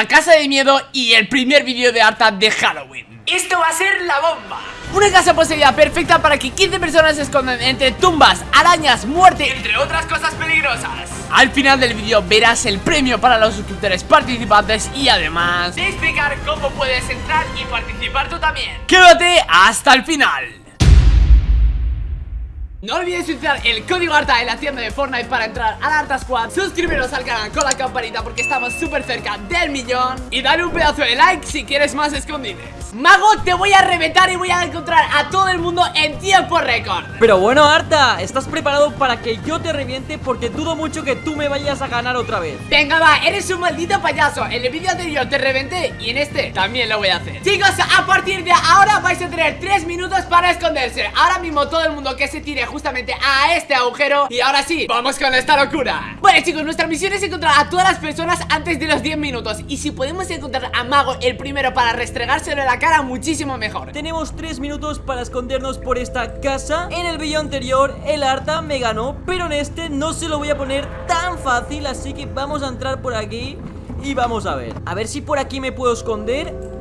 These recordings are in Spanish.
una casa de miedo y el primer vídeo de Arta de Halloween. Esto va a ser la bomba. Una casa poseída perfecta para que 15 personas se escondan entre tumbas, arañas, muerte, entre otras cosas peligrosas. Al final del vídeo verás el premio para los suscriptores participantes y además de explicar cómo puedes entrar y participar tú también. Quédate hasta el final no olvides utilizar el código ARTA en la tienda de Fortnite para entrar al Arta Squad Suscribiros al canal con la campanita porque estamos súper cerca del millón Y dale un pedazo de like si quieres más escondides Mago, te voy a reventar y voy a encontrar a todo el mundo en tiempo récord. Pero bueno, Arta, ¿estás preparado para que yo te reviente? Porque dudo mucho que tú me vayas a ganar otra vez. Venga, va, eres un maldito payaso. En el vídeo anterior te reventé y en este también lo voy a hacer. Chicos, a partir de ahora vais a tener 3 minutos para esconderse. Ahora mismo todo el mundo que se tire justamente a este agujero. Y ahora sí, vamos con esta locura. Bueno chicos, nuestra misión es encontrar a todas las personas antes de los 10 minutos. Y si podemos encontrar a Mago el primero para restregárselo en la cara muchísimo mejor. Tenemos 3 minutos para escondernos por esta casa. En el vídeo anterior el Arta me ganó Pero en este no se lo voy a poner tan fácil Así que vamos a entrar por aquí y vamos a ver. A ver si por aquí me puedo esconder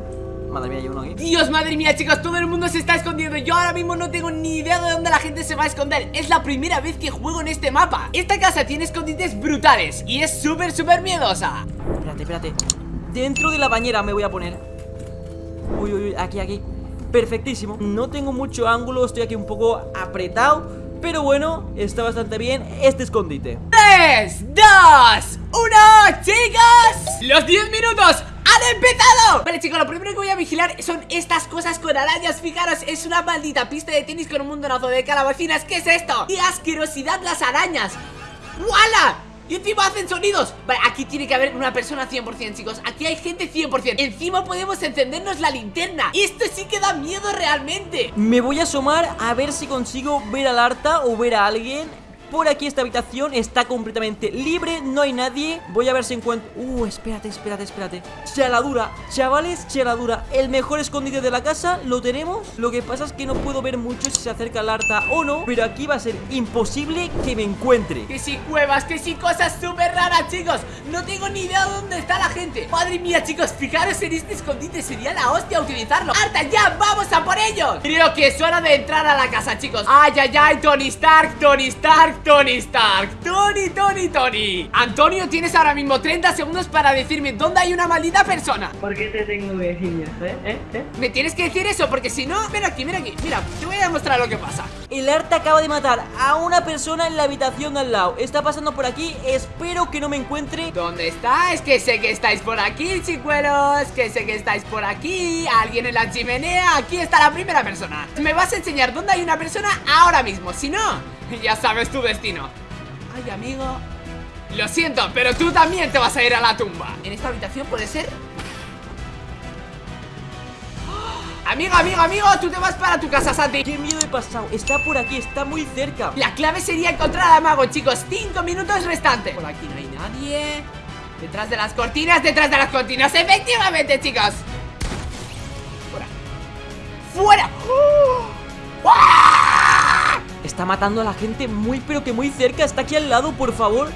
Madre mía, hay uno aquí Dios, madre mía, chicos, todo el mundo se está escondiendo. Yo ahora mismo no tengo ni idea de dónde la gente se va a esconder. Es la primera vez que juego en este mapa. Esta casa tiene escondites brutales Y es súper, súper miedosa. Espérate, espérate. Dentro de la bañera me voy a poner. Uy, uy, uy, aquí, aquí. Perfectísimo. No tengo mucho ángulo, estoy aquí un poco apretado Pero bueno, está bastante bien este escondite. 3, 2, 1, chicos. Los 10 minutos ¡Han empezado! Vale chicos, lo primero que voy a vigilar son estas cosas con arañas Fijaros, es una maldita pista de tenis con un montonazo de calabacinas ¿Qué es esto? ¡Qué asquerosidad las arañas! ¡Wala! Y encima hacen sonidos Vale, aquí tiene que haber una persona 100% chicos Aquí hay gente 100% Encima podemos encendernos la linterna Esto sí que da miedo realmente Me voy a asomar a ver si consigo ver al Arta o ver a alguien por aquí esta habitación está completamente libre No hay nadie. Voy a ver si encuentro... Uh, espérate, espérate, espérate. Chaladura Chavales, chaladura El mejor escondite de la casa Lo tenemos. Lo que pasa es que no puedo ver mucho si se acerca el Arta o no Pero aquí va a ser imposible que me encuentre. Que si cuevas, que si cosas súper raras, chicos. No tengo ni idea de dónde está la gente. Madre mía, chicos, fijaros en este escondite. Sería la hostia utilizarlo. Arta, ya, vamos a por ellos. Creo que es hora de entrar a la casa, chicos. Ay, ay, ay, Tony Stark, Tony Stark Tony Stark Tony, Tony, Tony. Antonio, tienes ahora mismo 30 segundos para decirme dónde hay una maldita persona. ¿Por qué te tengo que decir eso, eh? ¿Eh? ¿Eh? Me tienes que decir eso porque si no, ven aquí, mira aquí. Mira, te voy a demostrar lo que pasa. El Arta acaba de matar a una persona en la habitación de al lado. Está pasando por aquí, espero que no me encuentre. ¿Dónde estáis? Que sé que estáis por aquí, chicuelos. Que sé que estáis por aquí. Alguien en la chimenea. Aquí está la primera persona. Me vas a enseñar dónde hay una persona ahora mismo Si no, ya sabes tu destino. Ay, amigo. Lo siento, pero tú también te vas a ir a la tumba. ¿En esta habitación puede ser? Amigo, amigo, amigo, tú te vas para tu casa, Santi. Qué miedo he pasado, está por aquí, está muy cerca. La clave sería encontrar a Mago, chicos. Cinco minutos restantes. Por aquí no hay nadie. Detrás de las cortinas, detrás de las cortinas. Efectivamente, chicos. Fuera. ¡Fuera! ¡Oh! Está matando a la gente muy pero que muy cerca Está aquí al lado, por favor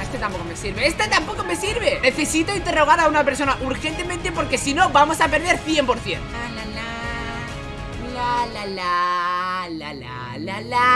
Este tampoco me sirve, este tampoco me sirve Necesito interrogar a una persona urgentemente Porque si no, vamos a perder 100% La la la La la la la La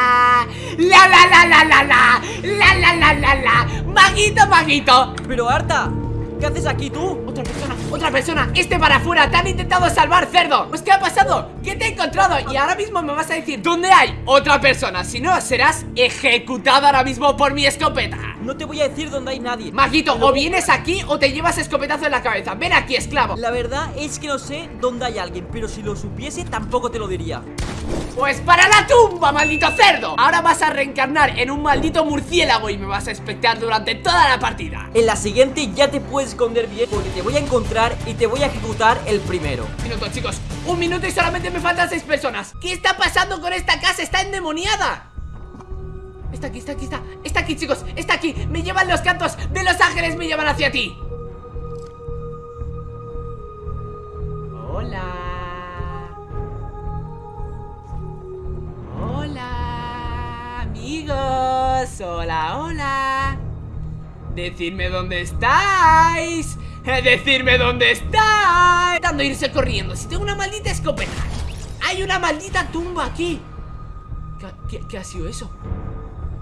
la la la la la La la la la la Maguito, maguito Pero Arta, ¿qué haces aquí tú? Otra persona, otra persona Este para afuera, te han intentado salvar, cerdo Pues ¿qué ha pasado? ¿Qué te he encontrado? Y ahora mismo me vas a decir ¿Dónde hay otra persona? Si no, serás ejecutado ahora mismo por mi escopeta No te voy a decir dónde hay nadie. Maguito, o vienes aquí o te llevas escopetazo en la cabeza. Ven aquí, esclavo. La verdad es que no sé dónde hay alguien Pero si lo supiese tampoco te lo diría. Pues para la tumba, maldito cerdo. Ahora vas a reencarnar en un maldito murciélago Y me vas a espectar durante toda la partida. En la siguiente ya te puedes esconder bien Porque te voy a encontrar y te voy a ejecutar el primero. Un minuto, chicos. Un minuto y solamente me faltan seis personas. ¿Qué está pasando con esta casa? Está endemoniada Está aquí, está aquí, está Está aquí, chicos, está aquí. Me llevan los cantos de los ángeles Me llevan hacia ti. Hola. Hola Amigos. Hola, hola. Decidme dónde estáis. Decirme dónde está Intentando irse corriendo. Si tengo una maldita escopeta. Hay una maldita tumba aquí. ¿Qué, qué- qué ha sido eso?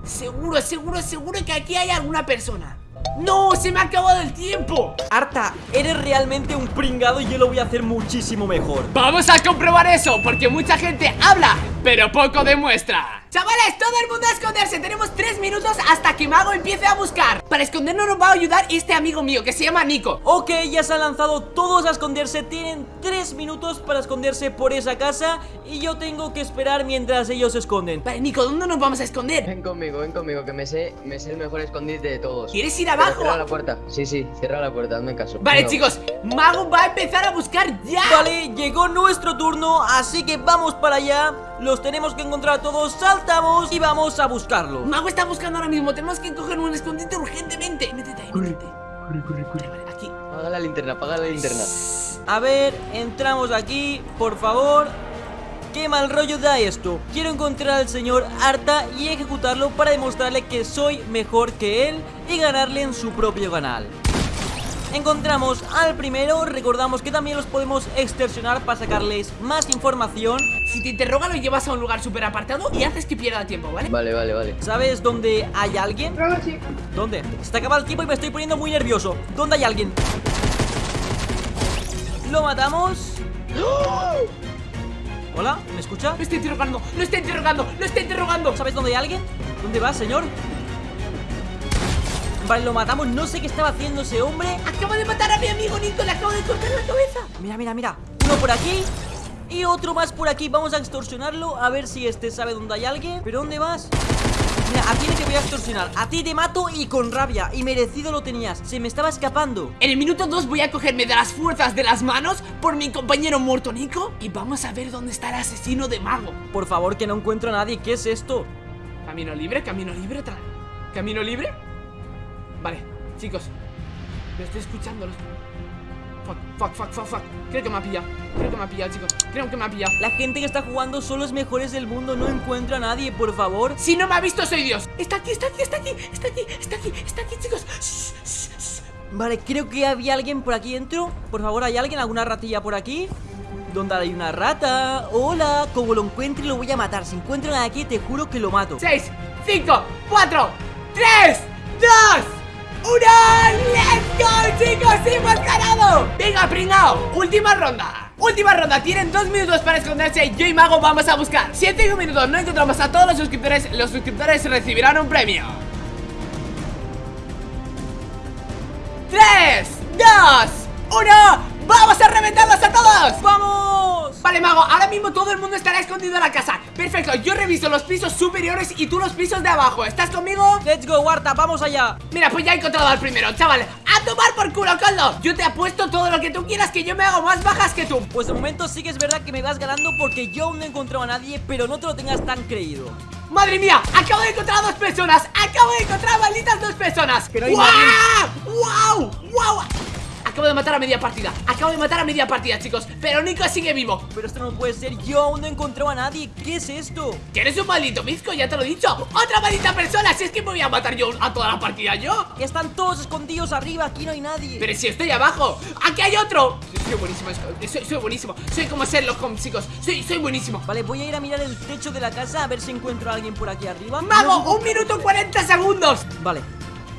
Seguro, seguro, seguro que aquí hay alguna persona ¡No! ¡Se me ha acabado el tiempo! Arta, eres realmente un pringado y yo lo voy a hacer muchísimo mejor Vamos a comprobar eso, porque mucha gente habla, pero poco demuestra Chavales, todo el mundo a esconderse Tenemos tres minutos hasta que Mago empiece a buscar Para escondernos nos va a ayudar este amigo mío que se llama Nico Ok, ya se han lanzado todos a esconderse Tienen tres minutos para esconderse por esa casa Y yo tengo que esperar mientras ellos se esconden Vale, Nico, ¿dónde nos vamos a esconder? Ven conmigo, ven conmigo, que me sé, me sé el mejor escondite de todos. ¿Quieres ir abajo? Cierra la puerta. Sí, sí, cierra la puerta, hazme caso. Vale, Venga. chicos, Mago va a empezar a buscar ya Vale, llegó nuestro turno, así que vamos para allá Los tenemos que encontrar a todos, saltamos y vamos a buscarlo. Mago está buscando ahora mismo, tenemos que coger un escondite urgentemente. Métete ahí, métete. Corre, corre, corre. Vale, aquí. Apaga la linterna, apaga la linterna. A ver, entramos aquí, por favor Qué mal rollo da esto. Quiero encontrar al señor Arta y ejecutarlo para demostrarle que soy mejor que él Y ganarle en su propio canal Encontramos al primero, recordamos que también los podemos extorsionar para sacarles más información Si te interroga lo llevas a un lugar súper apartado y haces que pierda tiempo, ¿vale? Vale, vale, vale. ¿Sabes dónde hay alguien? Sí. ¿Dónde? Se te acaba el tiempo y me estoy poniendo muy nervioso ¿Dónde hay alguien? Lo matamos ¿Hola? ¿Me escucha? Lo está interrogando, lo está interrogando, lo está interrogando ¿Sabes dónde hay alguien? ¿Dónde va, señor? Vale, lo matamos, no sé qué estaba haciendo ese hombre Acaba de matar a mi amigo Nico, le acabo de cortar la cabeza Mira, mira, mira Uno por aquí y otro más por aquí Vamos a extorsionarlo, a ver si este sabe dónde hay alguien ¿Pero dónde vas? Mira, a ti te voy a extorsionar A ti te mato y con rabia Y merecido lo tenías, se me estaba escapando En el minuto 2 voy a cogerme de las fuerzas de las manos por mi compañero muerto Nico y vamos a ver dónde está el asesino de mago. Por favor, que no encuentro a nadie ¿Qué es esto? Camino libre, camino libre, tra- camino libre. Vale, chicos, lo estoy escuchando. lo estoy- Fuck, fuck, fuck, fuck, fuck. Creo que me ha pillado. Creo que me ha pillado, chicos. Creo que me ha pillado. La gente que está jugando son los mejores del mundo No encuentro a nadie, por favor Si no me ha visto, soy Dios. Está aquí, está aquí, está aquí, está aquí, está aquí, está aquí, chicos. Shh, shh, shh. Vale, creo que había alguien por aquí dentro Por favor, ¿hay alguien? ¿Alguna ratilla por aquí? ¿Dónde hay una rata? Hola, como lo encuentre lo voy a matar Si encuentro nada aquí, te juro que lo mato 6, 5, 4, 3, 2, 1. ¡Let's go, chicos! ¡Hemos ganado! Venga, pringao. Última ronda. Última ronda, tienen dos minutos para esconderse Yo y Mago vamos a buscar Si en cinco minutos no encontramos a todos los suscriptores Los suscriptores recibirán un premio 3, 2, 1 ¡Vamos a reventarlos a todos! ¡Vamos! Vale, Mago, ahora mismo todo el mundo estará escondido en la casa Perfecto, yo reviso los pisos superiores y tú los pisos de abajo ¿Estás conmigo? ¡Let's go, Warta! ¡Vamos allá! Mira, pues ya he encontrado al primero, chaval ¡A tomar por culo, Coldo! Yo te apuesto todo lo que tú quieras que yo me hago más bajas que tú Pues de momento sí que es verdad que me vas ganando porque yo aún no he encontrado a nadie Pero no te lo tengas tan creído ¡Madre mía! Acabo de encontrar a dos personas Acabo de encontrar a malditas dos personas Pero hay ¡Guau! Acabo de matar a media partida. Acabo de matar a media partida, chicos. Pero Nico sigue vivo. Pero esto no puede ser, yo aún no he encontrado a nadie. ¿Qué es esto? Que eres un maldito bizco, ya te lo he dicho. ¡Otra maldita persona! Si es que me voy a matar yo a toda la partida yo. Están todos escondidos arriba, aquí no hay nadie. Pero si estoy abajo ¡Aquí hay otro! Soy buenísimo, soy, soy buenísimo. Soy como Sherlock Holmes, chicos. Soy, soy buenísimo. Vale, voy a ir a mirar el techo de la casa a ver si encuentro a alguien por aquí arriba. ¡Mago! ¡Un minuto 40 segundos! Vale,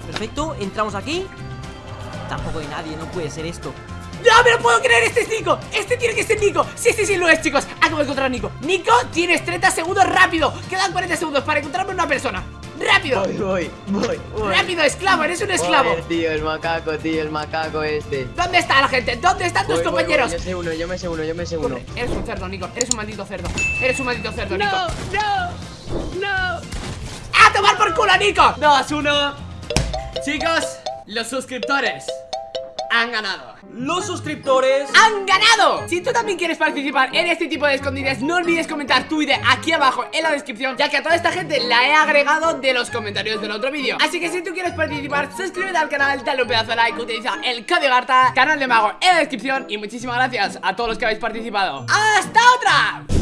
perfecto, entramos aquí Tampoco hay nadie, no puede ser esto ¡No me lo puedo creer! ¡Este es Nico! ¡Este tiene que ser Nico! Sí, sí, sí, lo es, chicos Acabo de encontrar a Nico Nico, tienes 30 segundos rápido Quedan 40 segundos para encontrarme una persona ¡Rápido! Voy, voy, voy, voy. ¡Rápido, esclavo! ¡Eres un esclavo! Joder, tío, el macaco, tío, el macaco este. ¿Dónde está la gente? ¿Dónde están tus Voy, voy, compañeros? voy, Yo sé uno, yo me sé uno, yo me sé uno. Corre, Eres un cerdo, Nico Eres un maldito cerdo Eres un maldito cerdo, Nico no, no. ¡A tomar por culo, Nico! Dos, uno Chicos, los suscriptores han ganado Los suscriptores ¡Han ganado! Si tú también quieres participar en este tipo de escondites No olvides comentar tu idea aquí abajo en la descripción Ya que a toda esta gente la he agregado de los comentarios del otro vídeo Así que si tú quieres participar, suscríbete al canal Dale un pedazo de like, utiliza el código GARTA Canal de Mago en la descripción Y muchísimas gracias a todos los que habéis participado ¡Hasta otra!